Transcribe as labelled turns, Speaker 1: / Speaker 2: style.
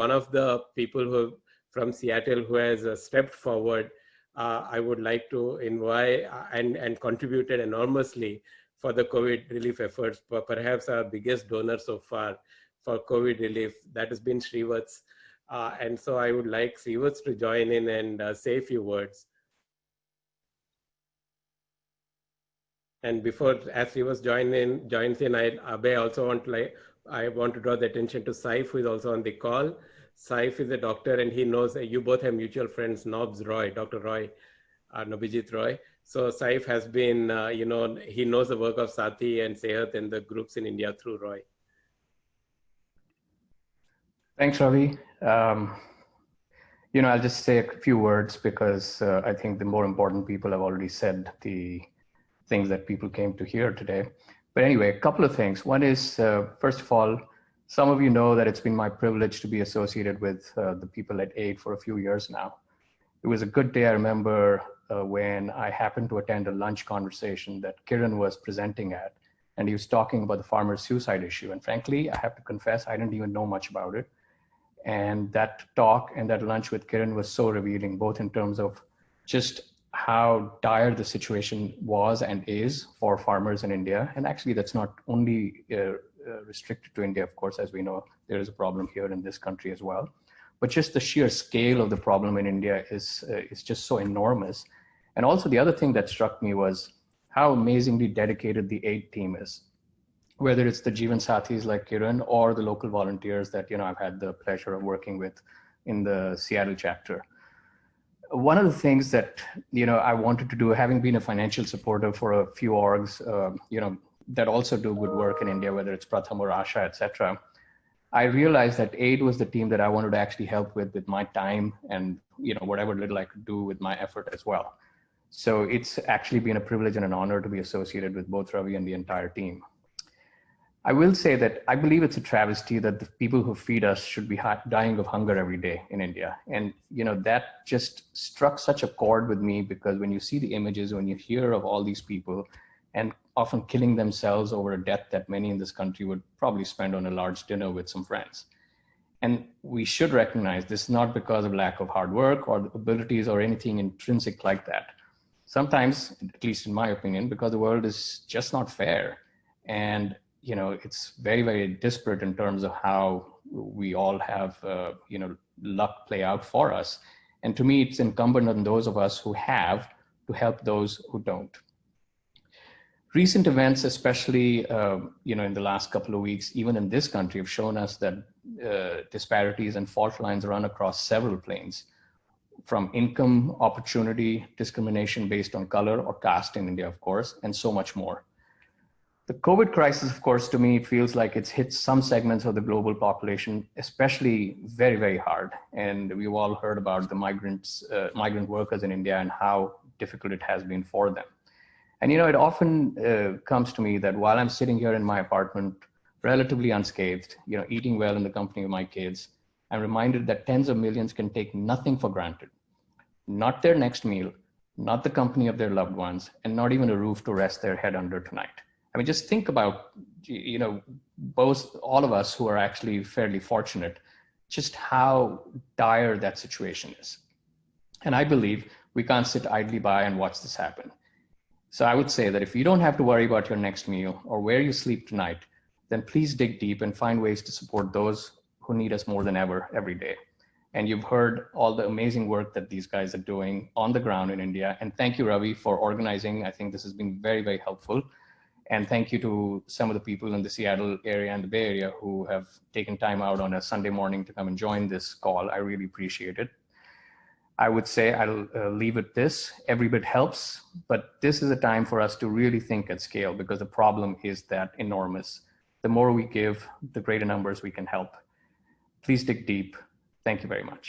Speaker 1: one of the people who from Seattle who has uh, stepped forward, uh, I would like to invite uh, and, and contributed enormously for the COVID relief efforts, perhaps our biggest donor so far for COVID relief. That has been Srivats. Uh, and so I would like Srivats to join in and uh, say a few words. And before as Srivats join in, joins in, I, also want to like, I want to draw the attention to Saif, who is also on the call. Saif is a doctor and he knows you both have mutual friends, Nobs Roy, Dr. Roy, uh, Nobijit Roy. So Saif has been, uh, you know, he knows the work of Sati and Sehat and the groups in India through Roy.
Speaker 2: Thanks, Ravi. Um, you know, I'll just say a few words because uh, I think the more important people have already said the things that people came to hear today. But anyway, a couple of things. One is, uh, first of all, some of you know that it's been my privilege to be associated with uh, the people at AID for a few years now. It was a good day. I remember uh, when I happened to attend a lunch conversation that Kiran was presenting at, and he was talking about the farmer's suicide issue. And frankly, I have to confess, I didn't even know much about it. And that talk and that lunch with Kiran was so revealing, both in terms of just how dire the situation was and is for farmers in India. And actually, that's not only uh, uh, restricted to India, of course, as we know, there is a problem here in this country as well. But just the sheer scale of the problem in India is, uh, is just so enormous. And also the other thing that struck me was how amazingly dedicated the aid team is, whether it's the Jeevan Sathis like Kiran or the local volunteers that you know I've had the pleasure of working with in the Seattle chapter. One of the things that you know I wanted to do, having been a financial supporter for a few orgs, uh, you know, that also do good work in India, whether it's Pratham or Asha, etc. I realized that AID was the team that I wanted to actually help with with my time and you know whatever little I could do with my effort as well. So it's actually been a privilege and an honor to be associated with both Ravi and the entire team. I will say that I believe it's a travesty that the people who feed us should be dying of hunger every day in India. And you know that just struck such a chord with me because when you see the images, when you hear of all these people and often killing themselves over a death that many in this country would probably spend on a large dinner with some friends. And we should recognize this not because of lack of hard work or abilities or anything intrinsic like that. Sometimes, at least in my opinion, because the world is just not fair. And, you know, it's very, very disparate in terms of how we all have, uh, you know, luck play out for us. And to me, it's incumbent on those of us who have to help those who don't recent events, especially uh, you know in the last couple of weeks, even in this country, have shown us that uh, disparities and fault lines run across several planes, from income, opportunity, discrimination based on color or caste in India, of course, and so much more. The COVID crisis, of course, to me feels like it's hit some segments of the global population, especially very, very hard. And we've all heard about the migrants, uh, migrant workers in India and how difficult it has been for them. And you know, it often uh, comes to me that while I'm sitting here in my apartment, relatively unscathed, you know, eating well in the company of my kids, I'm reminded that tens of millions can take nothing for granted. Not their next meal, not the company of their loved ones, and not even a roof to rest their head under tonight. I mean, just think about, you know, both all of us who are actually fairly fortunate, just how dire that situation is. And I believe we can't sit idly by and watch this happen. So I would say that if you don't have to worry about your next meal or where you sleep tonight, then please dig deep and find ways to support those who need us more than ever every day. And you've heard all the amazing work that these guys are doing on the ground in India. And thank you, Ravi, for organizing. I think this has been very, very helpful. And thank you to some of the people in the Seattle area and the Bay Area who have taken time out on a Sunday morning to come and join this call. I really appreciate it. I would say I'll uh, leave it this. Every bit helps, but this is a time for us to really think at scale because the problem is that enormous. The more we give, the greater numbers we can help. Please dig deep. Thank you very much.